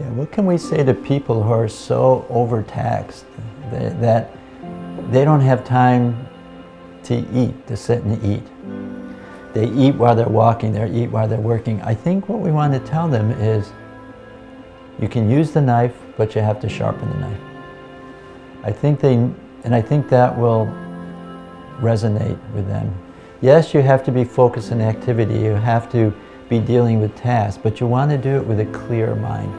Yeah, what can we say to people who are so overtaxed that, they don't have time to eat, to sit and eat? They eat while they're walking, they eat while they're working. I think what we want to tell them is you can use the knife, but you have to sharpen the knife. I think they, and I think that will resonate with them. Yes, you have to be focused on activity, you have to be dealing with tasks, but you want to do it with a clear mind.